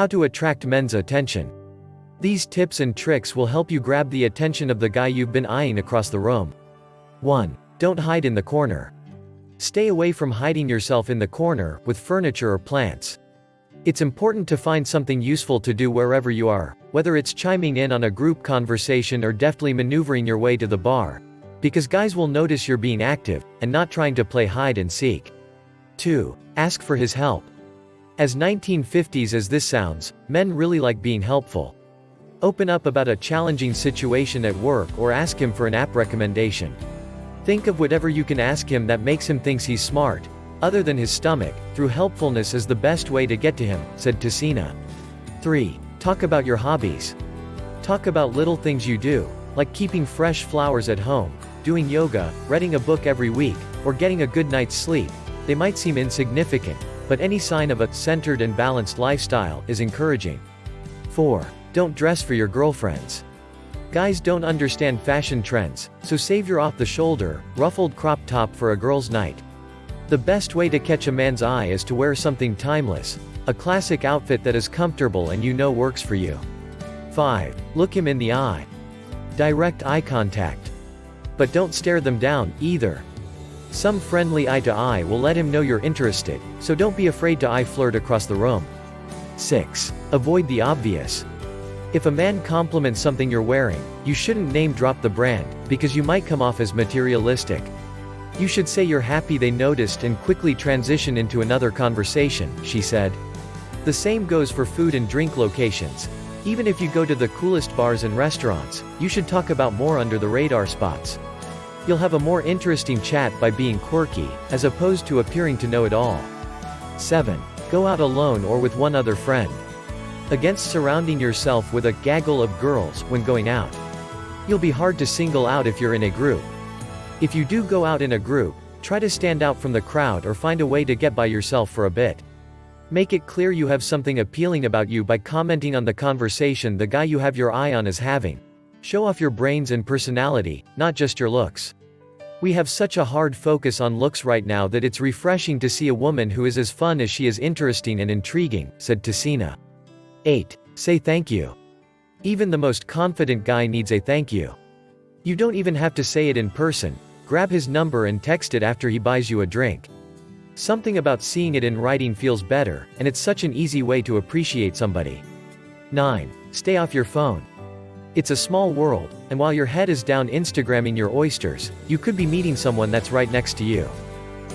How to attract men's attention. These tips and tricks will help you grab the attention of the guy you've been eyeing across the room. 1. Don't hide in the corner. Stay away from hiding yourself in the corner, with furniture or plants. It's important to find something useful to do wherever you are, whether it's chiming in on a group conversation or deftly maneuvering your way to the bar. Because guys will notice you're being active, and not trying to play hide and seek. 2. Ask for his help. As 1950s as this sounds, men really like being helpful. Open up about a challenging situation at work or ask him for an app recommendation. Think of whatever you can ask him that makes him thinks he's smart, other than his stomach, through helpfulness is the best way to get to him, said Tessina. 3. Talk about your hobbies. Talk about little things you do, like keeping fresh flowers at home, doing yoga, reading a book every week, or getting a good night's sleep. They might seem insignificant, but any sign of a centered and balanced lifestyle is encouraging. 4. Don't dress for your girlfriends. Guys don't understand fashion trends, so save your off-the-shoulder, ruffled crop top for a girl's night. The best way to catch a man's eye is to wear something timeless, a classic outfit that is comfortable and you know works for you. 5. Look him in the eye. Direct eye contact. But don't stare them down, either. Some friendly eye to eye will let him know you're interested, so don't be afraid to eye flirt across the room. 6. Avoid the obvious. If a man compliments something you're wearing, you shouldn't name drop the brand, because you might come off as materialistic. You should say you're happy they noticed and quickly transition into another conversation, she said. The same goes for food and drink locations. Even if you go to the coolest bars and restaurants, you should talk about more under the radar spots. You'll have a more interesting chat by being quirky, as opposed to appearing to know it all. 7. Go out alone or with one other friend. Against surrounding yourself with a gaggle of girls when going out. You'll be hard to single out if you're in a group. If you do go out in a group, try to stand out from the crowd or find a way to get by yourself for a bit. Make it clear you have something appealing about you by commenting on the conversation the guy you have your eye on is having. Show off your brains and personality, not just your looks. We have such a hard focus on looks right now that it's refreshing to see a woman who is as fun as she is interesting and intriguing, said Tessina. 8. Say thank you. Even the most confident guy needs a thank you. You don't even have to say it in person, grab his number and text it after he buys you a drink. Something about seeing it in writing feels better, and it's such an easy way to appreciate somebody. 9. Stay off your phone. It's a small world, and while your head is down Instagramming your oysters, you could be meeting someone that's right next to you.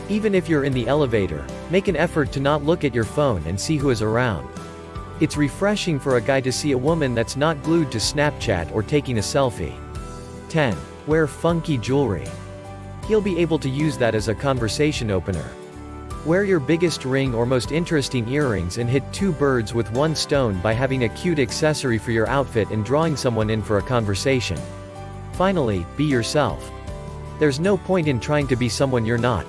Even if you're in the elevator, make an effort to not look at your phone and see who is around. It's refreshing for a guy to see a woman that's not glued to Snapchat or taking a selfie. 10. Wear funky jewelry. He'll be able to use that as a conversation opener. Wear your biggest ring or most interesting earrings and hit two birds with one stone by having a cute accessory for your outfit and drawing someone in for a conversation. Finally, be yourself. There's no point in trying to be someone you're not.